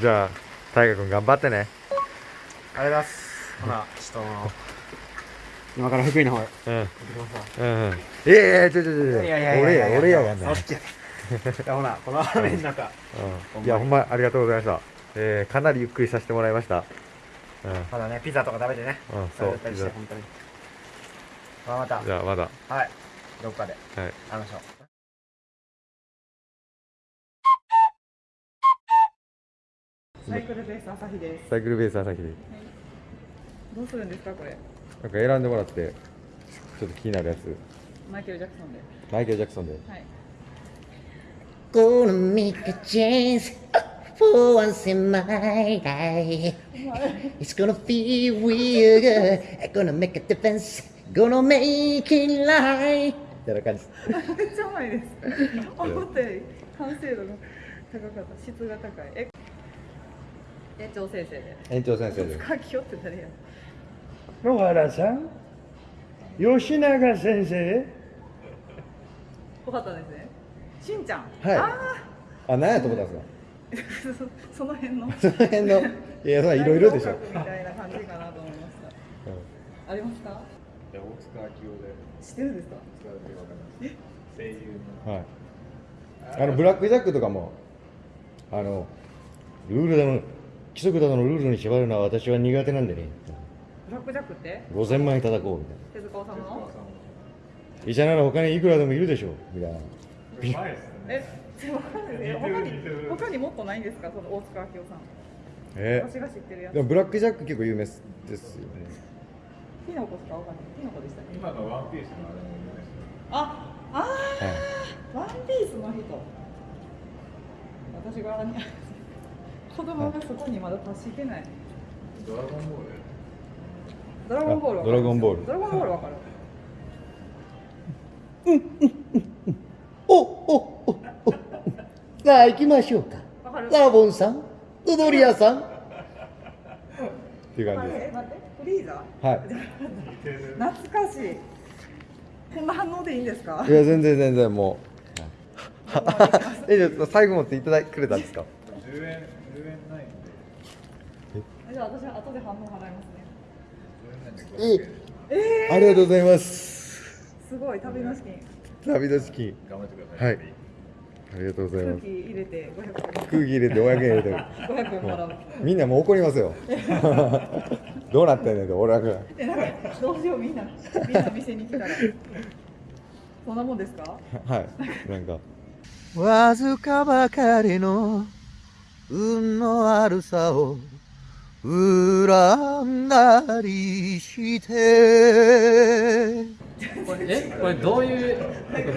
じゃあ大河君頑張ってね。ありがとうございます。ほなちょっと今から福井の方へ。うん。行ってきますわ。うんうん。いやいやちょちょちょいやいやいや俺や。俺やがんなそっちやいやほなこの雨の中。うん。いやほんまありがとうございました。えーかなりゆっくりさせてもらいました。うん。まだねピザとか食べてね。うんそう食べたりして本当に。まあまた。じゃあまだ。はい。どっかで。はい。会いましょうサイクルベース朝日です。サイクルベース朝日でどうするんですかこれ？なんか選んでもらってちょっと気になるやつマイケルジャクソンで。マイケル・ジャクソンではい。Gonna make a chance for once in my life. It's gonna feel real good. I'm gonna make a difference. Gonna make it right. みたいな感じです。めっちゃうまいです。思ったより完成度が高かった。質が高い。え、園長先生で。園長先生で書きよって誰や。野原さん吉永先生よかったですね。しんちゃん。はいああ何やと思ったんですか？あ、そその辺の。その辺の？いやそんないろいろでしょ、みたいな感じかなと思いました。ありますか？大塚明夫で知ってるんですか？声優のはいあのブラックジャックとかもあのルールだの規則だのルールに縛るのは私は苦手なんでねブラックジャックって？5000万円叩こうみたいな手塚治虫の？医者なら他にいくらでもいるでしょうみたいなえ、わかんないです。他に他にもっとないんですか？その大塚明夫さん。え？私が知ってるやつで。もブラックジャック結構有名ですよねキノコしか？わかんない。キノコでしたね。今のワンピースのあれも有名ですねあ、あはいあ、ワンピースの人。私がね子供がそこにまだ達してない。ドラゴンボール。ドラゴンボールドラゴンボール。ドラゴンボールわかる。おおおお。さあ行きましょうか。わかる？ラボンさん踊り屋さん。っていう感じでるえ、待って、フリーザ？すはい。懐かしい。こんな反応でいいんですか？い。や全然全然もう。えじゃあ最後持っていただくれたんですか？10円。10円ないんでじゃあ私は後で半分払いますね。10円ない。んでえありがとうございます。すごい旅の資金。旅の資金。頑張ってください。はい。ありがとうござい空気ます入れて500円。空気入れて500円入れて。500円もらう。みんなもう怒りますよ。どうなってんねんと俺らがえ、なんかどうしようみんな。みんな店に来たら。そんなもんですか？はい。なんか。わずかばかりの運の悪さを恨んだりして。これえこれどういう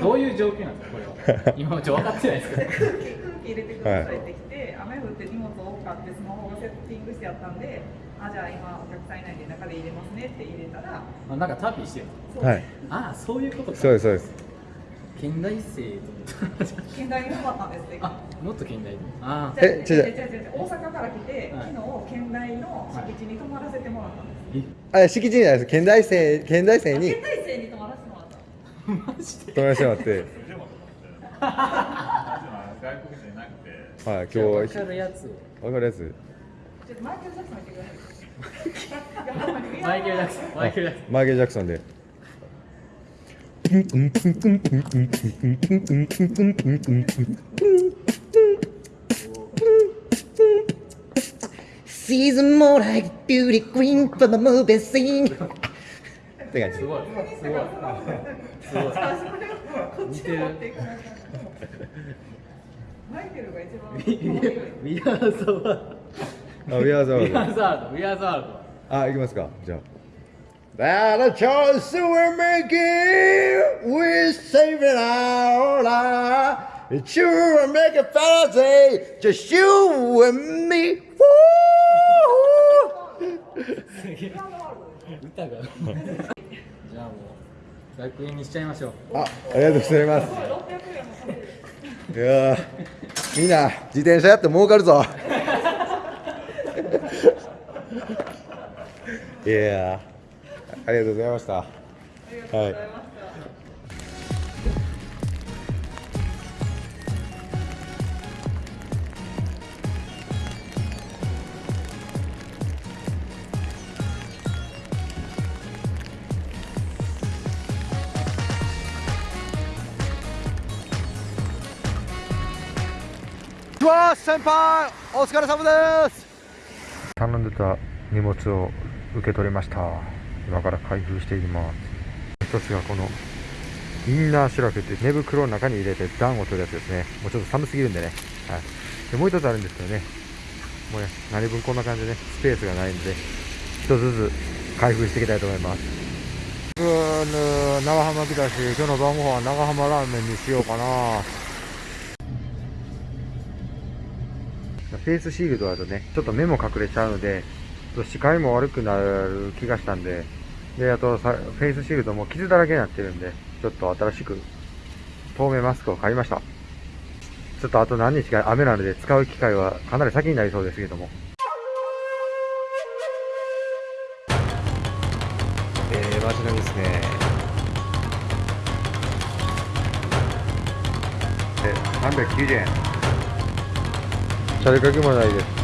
どういう状況なんですかこれは。今ちょっと分かってないですか空気空気入れてくださいって来て、雨降って荷物多かってスマホがセッティングしてあったんで、あじゃあ今お客さんいないんで中で入れますねって入れたら、あなんかタピーしてる。はい。ああそういうことか。そうですそうです近代生と近代に泊まったんですって。あもっと近代ああえ違う違う。違う大阪から来て、はい。昨日県内の敷地に泊まらせてもらったんです。あ敷地にじゃないです。県大生県大生に。県内生に泊まらせてもらった。マジで？泊まらせてもらって。外国人いなくて。はい分今日かるやつわかるやつ？ちょっとマイケル・ジャクソン言ってください。マイケル・ジャクソンで She's more like beauty queen from the movie scene. って感じすごい。すごい。すごい。こっちに持ってい。かない。とマイケルが一番ウィアーザワールあ、ビアーザドウィアーザワールドウィアーザワールドあ、行きますかじゃあ That a choice we're making We're saving our life It's you and make a fantasy Just you and me Woo! じゃあもう100円にしちゃいましょうあ、ありがとうございますいやーみんな自転車やって儲かるぞいやありがとうございました。ありう。はいわ先輩お疲れ様です頼んでた荷物を受け取りました今から開封していきます一つがこのインナーシュラフっていう寝袋の中に入れて暖を取るやつですね。もうちょっと寒すぎるんでね、はい、でもう一つあるんですけどね。もうね何分こんな感じでねスペースがないんで一つずつ開封していきたいと思います。長浜来たし今日の晩ご飯は長浜ラーメンにしようかな。フェイスシールドだとねちょっと目も隠れちゃうのでと視界も悪くなる気がしたんでであとさフェイスシールドも傷だらけになってるんでちょっと新しく透明マスクを買いました。ちょっとあと何日か雨なので使う機会はかなり先になりそうですけども。えー、街並みですね。で390円。チャリかけもないです